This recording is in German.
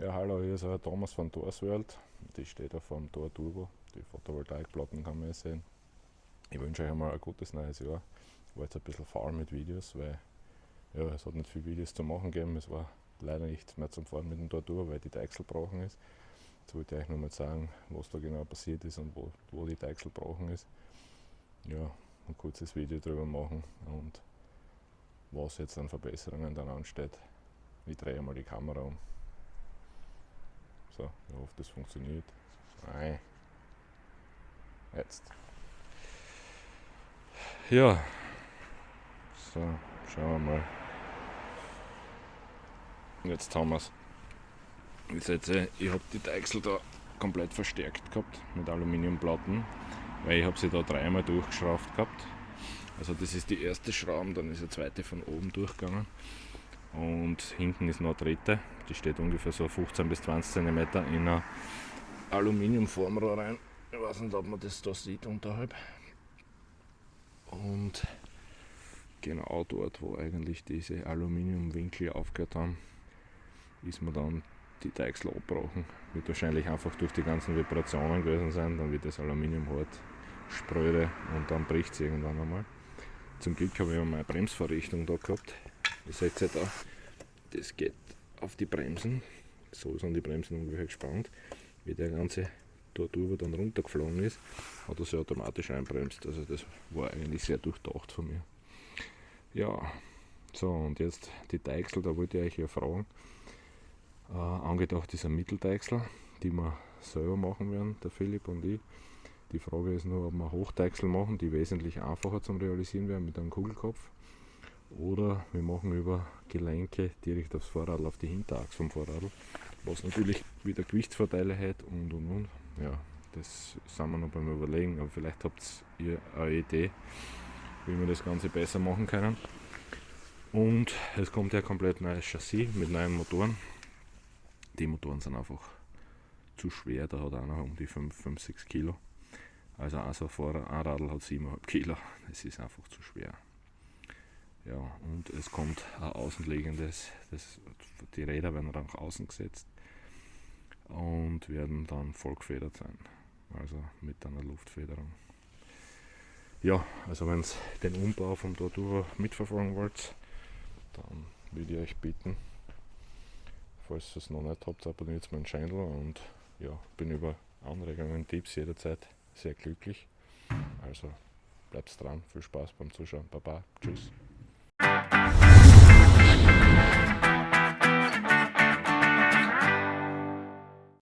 Ja, hallo, hier ist der Thomas von Torsworld. Die steht auf dem Tor Turbo. Die Photovoltaikplatten kann man ja sehen. Ich wünsche euch einmal ein gutes neues Jahr. Ich war jetzt ein bisschen faul mit Videos, weil ja, es hat nicht viele Videos zu machen gegeben. Es war leider nichts mehr zum Fahren mit dem Tor Turbo, weil die Deichsel gebrochen ist. Jetzt wollte ich euch nur mal sagen, was da genau passiert ist und wo, wo die Deichsel gebrochen ist. Ja, ein kurzes Video darüber machen und was jetzt an Verbesserungen dann ansteht. Ich drehe mal die Kamera um. So, ich hoffe, das funktioniert. Nein. Jetzt. Ja. So, schauen wir mal. Jetzt haben wir es. Ich ich habe die Deichsel da komplett verstärkt gehabt mit Aluminiumplatten, weil ich habe sie da dreimal durchgeschraubt gehabt. Also das ist die erste Schraube, dann ist der zweite von oben durchgegangen und hinten ist noch eine dritte, die steht ungefähr so 15 bis 20 cm in ein Aluminiumformrohr rein. Ich weiß nicht, ob man das da sieht unterhalb. Und genau dort, wo eigentlich diese Aluminiumwinkel aufgehört haben, ist mir dann die Deichsel abgebrochen. Wird wahrscheinlich einfach durch die ganzen Vibrationen gewesen sein, dann wird das Aluminium hart spröde und dann bricht es irgendwann einmal. Zum Glück habe ich meine Bremsvorrichtung da gehabt. Ihr seht ja da, das geht auf die Bremsen. So sind die Bremsen ungefähr gespannt. Wie der ganze dort über dann runtergeflogen ist, hat er sich automatisch einbremst. Also das war eigentlich sehr durchdacht von mir. Ja, so und jetzt die Deichsel, da wollte ich euch ja fragen. Äh, angedacht ist ein Mitteldeichsel, die wir selber machen werden, der Philipp und ich. Die Frage ist nur, ob wir Hochdeichsel machen, die wesentlich einfacher zum Realisieren werden mit einem Kugelkopf. Oder wir machen über Gelenke direkt aufs Vorrad, auf die Hinterachse vom Vorrad, was natürlich wieder Gewichtsvorteile hat und und und. Ja, das sind wir noch beim Überlegen, aber vielleicht habt ihr eine Idee, wie wir das Ganze besser machen können. Und es kommt ja komplett neues Chassis mit neuen Motoren. Die Motoren sind einfach zu schwer, da hat einer um die 5, 5 6 Kilo. Also ein so ein Radl hat 7,5 Kilo, das ist einfach zu schwer. Ja, und es kommt ein außenliegendes, das, die Räder werden dann nach außen gesetzt und werden dann vollgefedert sein, also mit einer Luftfederung. Ja, also wenn ihr den Umbau vom Torturo mitverfolgen wollt, dann würde ich euch bitten, falls ihr es noch nicht habt, abonniert meinen Channel und ja, bin über Anregungen, Tipps jederzeit sehr glücklich. Also bleibt dran, viel Spaß beim Zuschauen. Baba, tschüss. Bye.